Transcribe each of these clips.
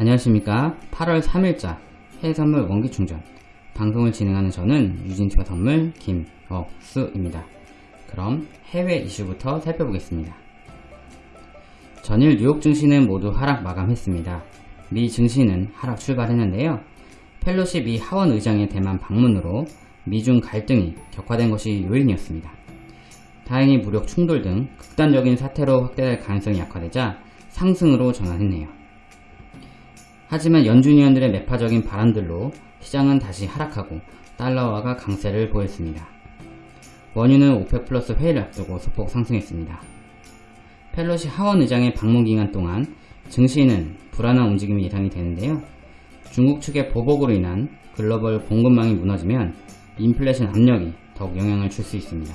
안녕하십니까. 8월 3일자 해외선물 원기충전. 방송을 진행하는 저는 유진투자 선물 김억수입니다. 그럼 해외 이슈부터 살펴보겠습니다. 전일 뉴욕 증시는 모두 하락 마감했습니다. 미 증시는 하락 출발했는데요. 펠로시 미 하원 의장의 대만 방문으로 미중 갈등이 격화된 것이 요인이었습니다. 다행히 무력 충돌 등 극단적인 사태로 확대될 가능성이 약화되자 상승으로 전환했네요 하지만 연준위원들의 매파적인 발언들로 시장은 다시 하락하고 달러화가 강세를 보였습니다. 원유는 오펙 플러스 회의를 앞두고 소폭 상승했습니다. 펠로시 하원 의장의 방문 기간 동안 증시는 불안한 움직임이 예상이 되는데요. 중국 측의 보복으로 인한 글로벌 공급망이 무너지면 인플레이션 압력이 더욱 영향을 줄 수 있습니다.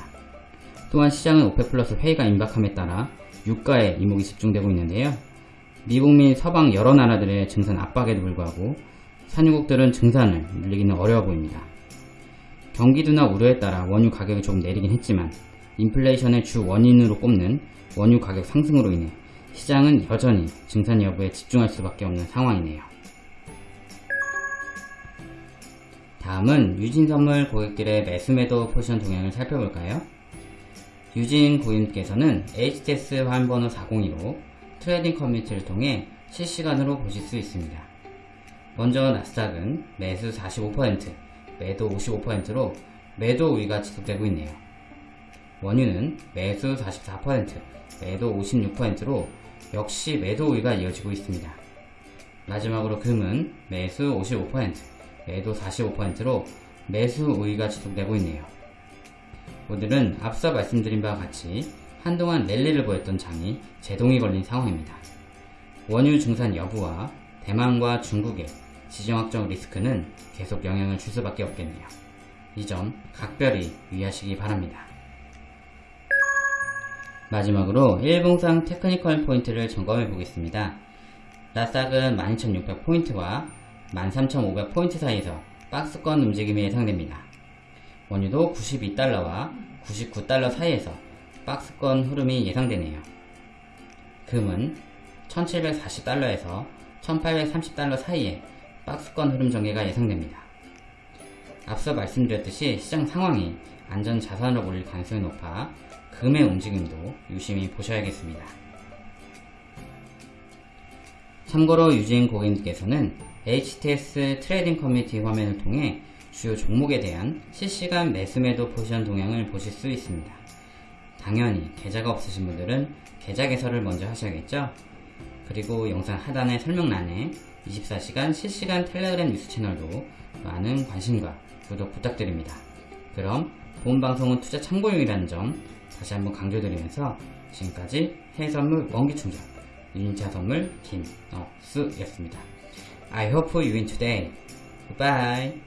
또한 시장은 오펙 플러스 회의가 임박함에 따라 유가에 이목이 집중되고 있는데요. 미국 및 서방 여러 나라들의 증산 압박에도 불구하고 산유국들은 증산을 늘리기는 어려워 보입니다. 경기 둔화 우려에 따라 원유 가격이 조금 내리긴 했지만 인플레이션의 주 원인으로 꼽는 원유 가격 상승으로 인해 시장은 여전히 증산 여부에 집중할 수밖에 없는 상황이네요. 다음은 유진선물 고객들의 매수매도 포지션 동향을 살펴볼까요? 유진 고객님께서는 HTS 화면번호 402로 trading 커뮤니티를 통해 실시간으로 보실 수 있습니다. 먼저 나스닥은 매수 45%, 매도 55%로 매도 우위가 지속되고 있네요. 원유는 매수 44%, 매도 56%로 역시 매도 우위가 이어지고 있습니다. 마지막으로 금은 매수 55%, 매도 45%로 매수 우위가 지속되고 있네요. 오늘은 앞서 말씀드린 바와 같이 한동안 랠리를 보였던 장이 제동이 걸린 상황입니다. 원유 증산 여부와 대만과 중국의 지정학적 리스크는 계속 영향을 줄 수밖에 없겠네요. 이 점 각별히 유의하시기 바랍니다. 마지막으로 일봉상 technical 포인트를 점검해 보겠습니다. 나스닥은 12,600포인트와 13,500포인트 사이에서 박스권 움직임이 예상됩니다. 원유도 92달러와 99달러 사이에서 박스권 흐름이 예상되네요. 금은 1740달러에서 1830달러 사이에 박스권 흐름 전개가 예상됩니다. 앞서 말씀드렸듯이 시장 상황이 안전 자산으로 몰릴 가능성이 높아 금의 움직임도 유심히 보셔야겠습니다. 참고로 유진 고객님께서는 HTS 트레이딩 커뮤니티 화면을 통해 주요 종목에 대한 실시간 매수매도 포지션 동향을 보실 수 있습니다. 당연히 계좌가 없으신 분들은 계좌 개설을 먼저 하셔야겠죠? 그리고 영상 하단의 설명란에 24시간 실시간 텔레그램 뉴스 채널도 많은 관심과 구독 부탁드립니다. 그럼 본 방송은 투자 참고용이라는 점 다시 한번 강조드리면서 지금까지 해외선물 원기충전 유인차 선물 김억수였습니다. I hope you win today. Goodbye.